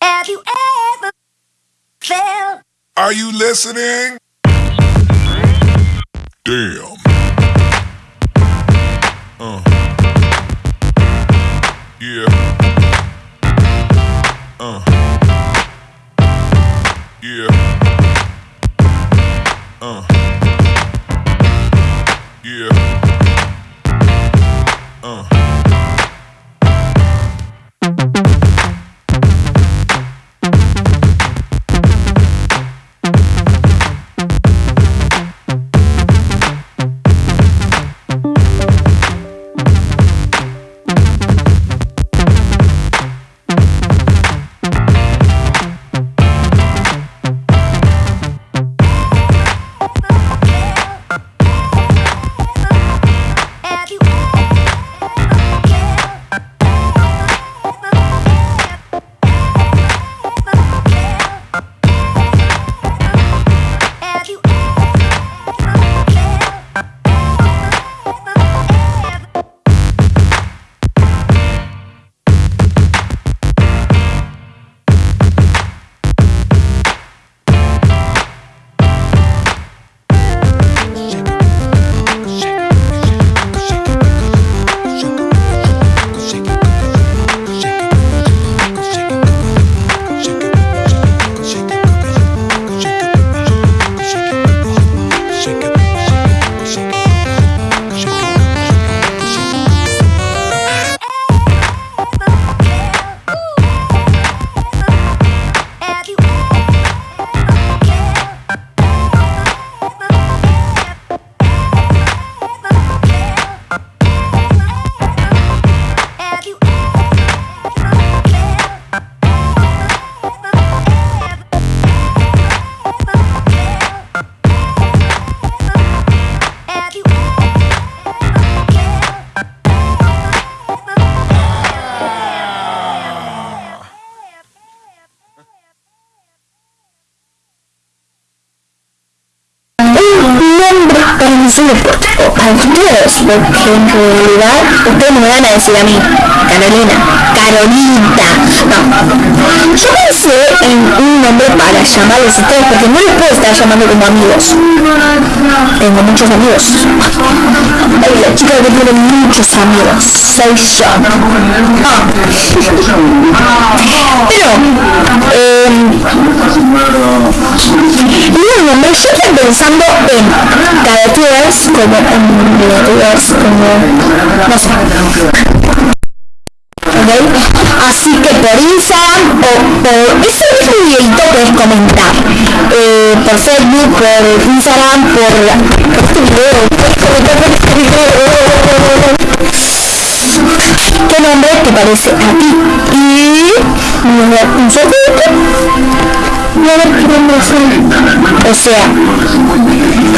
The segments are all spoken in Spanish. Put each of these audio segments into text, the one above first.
Have you ever felt? Are you listening? Damn. Uh. Yeah. Uh. Yeah. Un deporte o para ustedes, porque en realidad ustedes me van a decir a mí, Carolina, Carolita, no. Yo pensé en un nombre para llamarlos a ustedes, porque no les puedo estar llamando como amigos. Tengo muchos amigos. Ay, la chica que tiene muchos amigos, soy yo. Ah. Pero, eh, careteers, como careteers, como, no sé. ¿Ok? Así que por Instagram o por ese mismo videito puedes comentar. Eh, por Facebook, por Instagram, por, por este video, por este video. ¿Qué nombre te parece a ti? Y un a. O sea,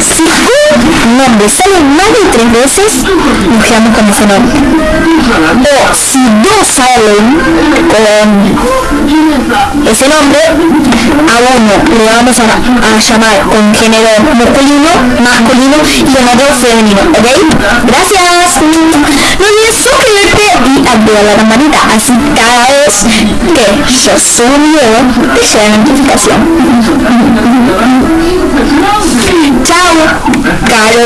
si un nombre sale más de tres veces, quedamos con ese nombre. O si dos salen con ese nombre, a uno le vamos a, a llamar con género masculino, masculino y con otro femenino, ¿ok? Gracias. No olvides suscribirte y activar la campanita, así cada vez que yo subo un video te llega la notificación. Chao, caro